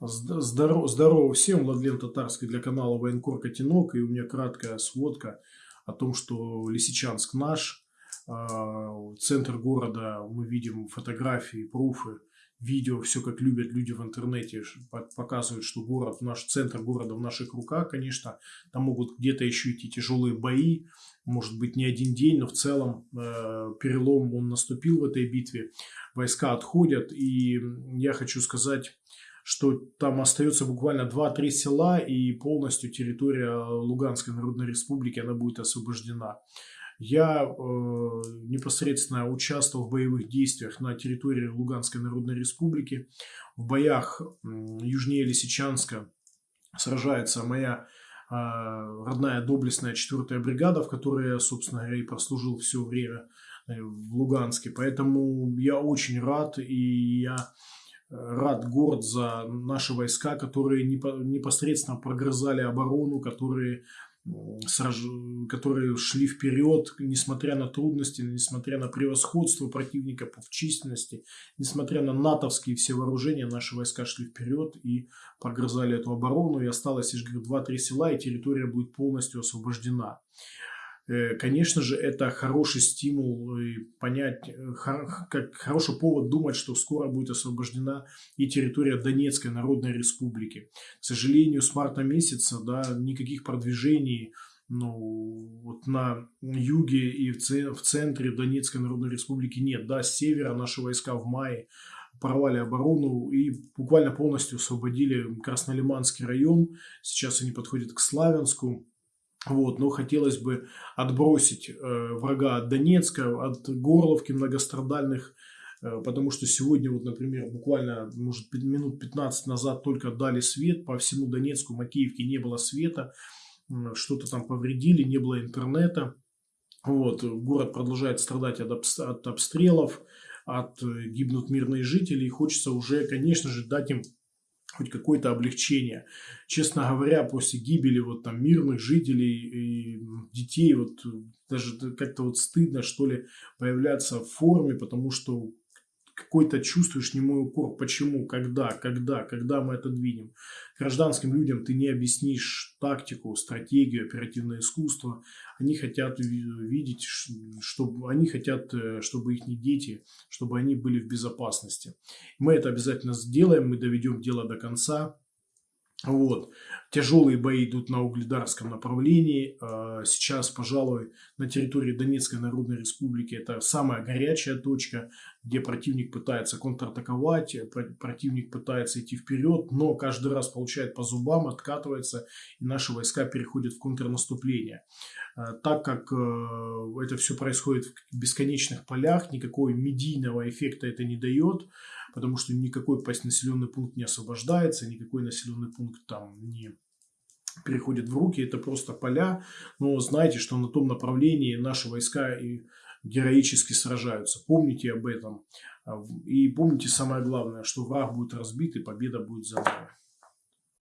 Здорово, здорово всем, Владлен Татарский для канала Военкор Котенок. И у меня краткая сводка о том, что Лисичанск наш. А, центр города, мы видим фотографии, пруфы, видео, все как любят люди в интернете, показывают, что город, наш центр города в наших руках, конечно. Там могут где-то еще идти тяжелые бои, может быть не один день, но в целом э, перелом он наступил в этой битве. Войска отходят, и я хочу сказать что там остается буквально 2-3 села и полностью территория Луганской Народной Республики она будет освобождена. Я э, непосредственно участвовал в боевых действиях на территории Луганской Народной Республики. В боях э, южнее Лисичанска сражается моя э, родная доблестная 4 бригада, в которой я, собственно говоря, и прослужил все время э, в Луганске. Поэтому я очень рад и я рад город за наши войска, которые непосредственно прогрызали оборону, которые, сраж... которые шли вперед, несмотря на трудности, несмотря на превосходство противника в численности, несмотря на натовские все вооружения, наши войска шли вперед и прогрызали эту оборону. И осталось, говорю, 2-3 села, и территория будет полностью освобождена. Э, конечно же, это хороший стимул и понять, э, как хороший повод думать, что скоро будет освобождена и территория Донецкой Народной Республики. К сожалению, с марта месяца да, никаких продвижений ну, вот на юге и в центре Донецкой Народной Республики нет. Да, с севера наши войска в мае порвали оборону и буквально полностью освободили Краснолиманский район. Сейчас они подходят к Славянску. Вот, но хотелось бы отбросить э, врага от Донецка, от Горловки многострадальных, э, потому что сегодня, вот, например, буквально, может, минут 15 назад только дали свет, по всему Донецку, Макеевке не было света, э, что-то там повредили, не было интернета. Вот, город продолжает страдать от, от обстрелов, от э, гибнут мирные жители, и хочется уже, конечно же, дать им хоть какое-то облегчение. Честно говоря, после гибели вот там мирных жителей и детей, вот даже как-то вот стыдно, что ли, появляться в форме, потому что какой-то чувствуешь немой укор. Почему? Когда? Когда? Когда мы это двинем? Гражданским людям ты не объяснишь тактику, стратегию, оперативное искусство. Они хотят видеть, чтобы они хотят, э, чтобы их дети, чтобы они были в безопасности. Мы это обязательно сделаем, мы доведем дело до конца. Вот. Тяжелые бои идут на Угледарском направлении. А, сейчас, пожалуй, на территории Донецкой Народной Республики это самая горячая точка, где противник пытается контратаковать, противник пытается идти вперед, но каждый раз получает по зубам, откатывается, и наши войска переходят в контрнаступление. А, так как э, это все происходит в бесконечных полях, никакого медийного эффекта это не дает, потому что никакой населенный пункт не освобождается, никакой населенный пункт там не переходит в руки, это просто поля, но знайте, что на том направлении наши войска и героически сражаются. Помните об этом. И помните самое главное, что враг будет разбит и победа будет за нами.